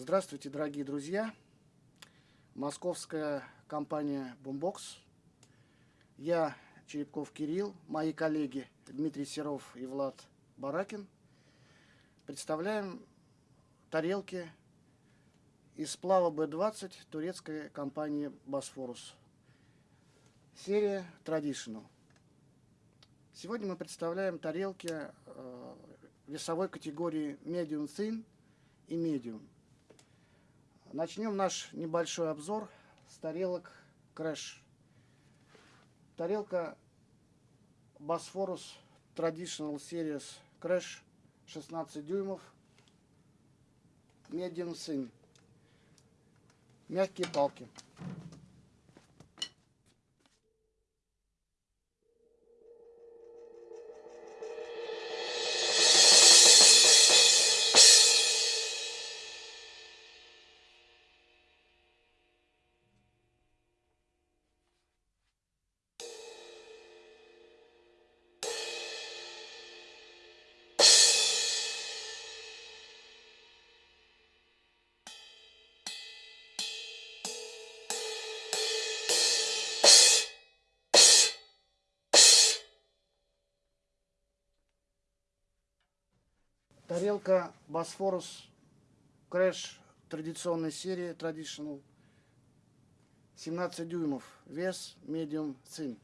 Здравствуйте, дорогие друзья! Московская компания Boombox. Я Черепков Кирилл, мои коллеги Дмитрий Серов и Влад Баракин представляем тарелки из сплава B20 турецкой компании Bosphorus. Серия Traditional. Сегодня мы представляем тарелки э, весовой категории Medium Thin и Medium. Начнем наш небольшой обзор с тарелок Crash. Тарелка Bosphorus Traditional Series Crash 16 дюймов. Medium Thin. Мягкие палки. Тарелка Bosphorus Crash традиционной серии Traditional 17 дюймов, вес medium thin.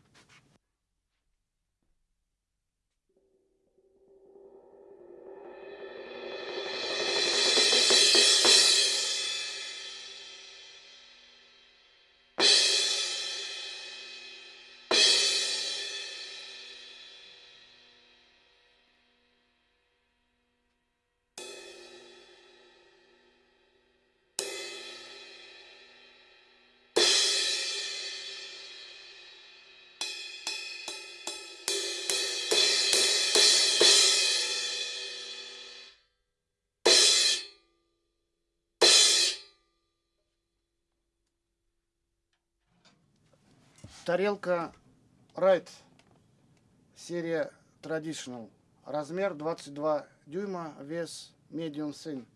Тарелка Right, серия Traditional. Размер 22 дюйма, вес Medium Thin.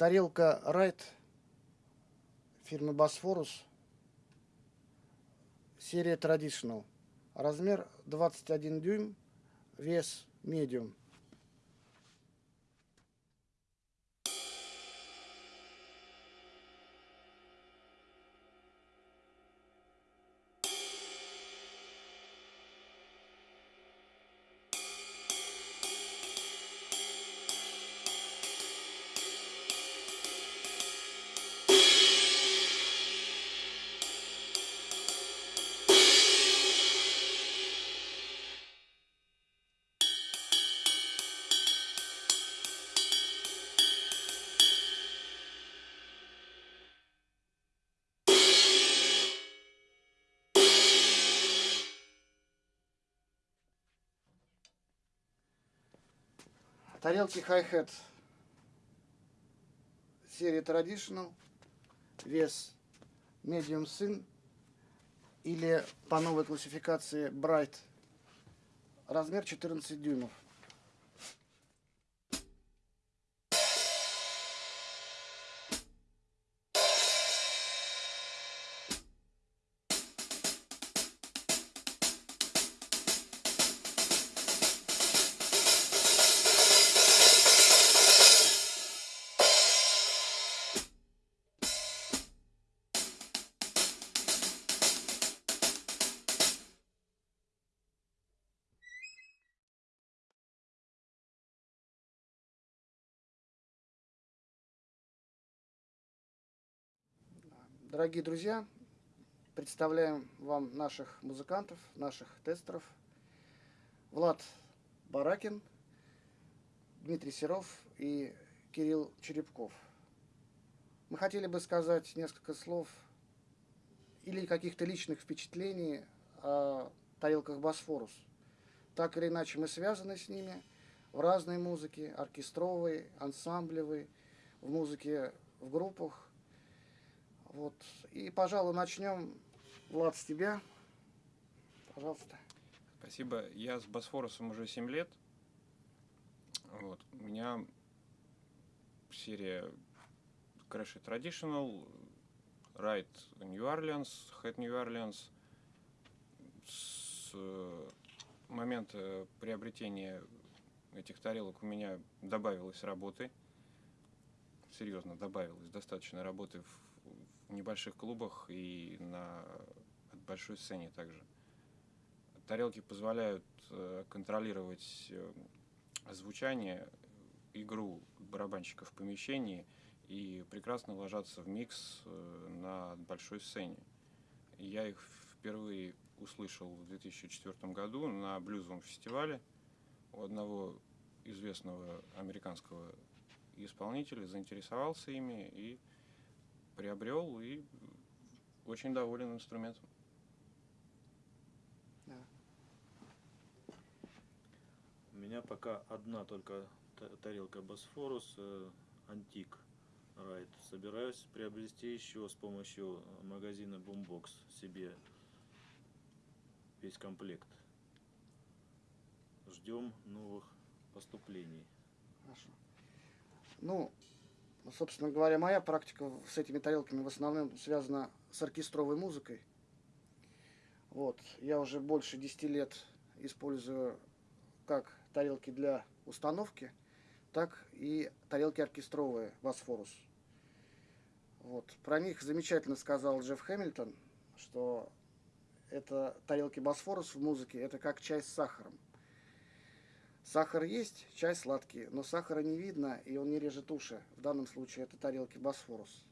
Тарелка Райт фирмы Босфорус. Серия Traditional. Размер 21 дюйм, вес медиум. Тарелки Hi-Hat. Серия Traditional, вес Medium Thin или по новой классификации Bright, размер 14 дюймов. Дорогие друзья, представляем вам наших музыкантов, наших тестеров. Влад Баракин, Дмитрий Серов и Кирилл Черепков. Мы хотели бы сказать несколько слов или каких-то личных впечатлений о тарелках Босфорус. Так или иначе мы связаны с ними в разной музыке, оркестровой, ансамблевой, в музыке в группах. Вот. И, пожалуй, начнем, Влад, с тебя. Пожалуйста. Спасибо. Я с Босфорусом уже 7 лет. Вот. У меня серия Crash Traditional, Ride New Orleans, Head New Orleans. С э, момента приобретения этих тарелок у меня добавилось работы. Серьезно, добавилось достаточно работы в, небольших клубах и на большой сцене также. Тарелки позволяют э, контролировать э, звучание, игру барабанщиков в помещении – и прекрасно ложатся в микс э, на большой сцене. Я их впервые услышал в 2004 году на блюзовом фестивале у одного известного американского исполнителя, заинтересовался ими и приобрел, и очень доволен инструментом. У меня пока одна только тарелка Босфорус, э, антик Right. Собираюсь приобрести еще с помощью магазина Boombox себе весь комплект. Ждем новых поступлений. Хорошо. Ну, собственно говоря, моя практика с этими тарелками в основном связана с оркестровой музыкой. Вот. Я уже больше 10 лет использую как тарелки для установки, так и тарелки оркестровые Босфорус. Вот. Про них замечательно сказал Джефф Хэмилтон, что это тарелки Босфорус в музыке, это как чай с сахаром. Сахар есть, чай сладкий, но сахара не видно, и он не режет уши. В данном случае это тарелки Босфорус.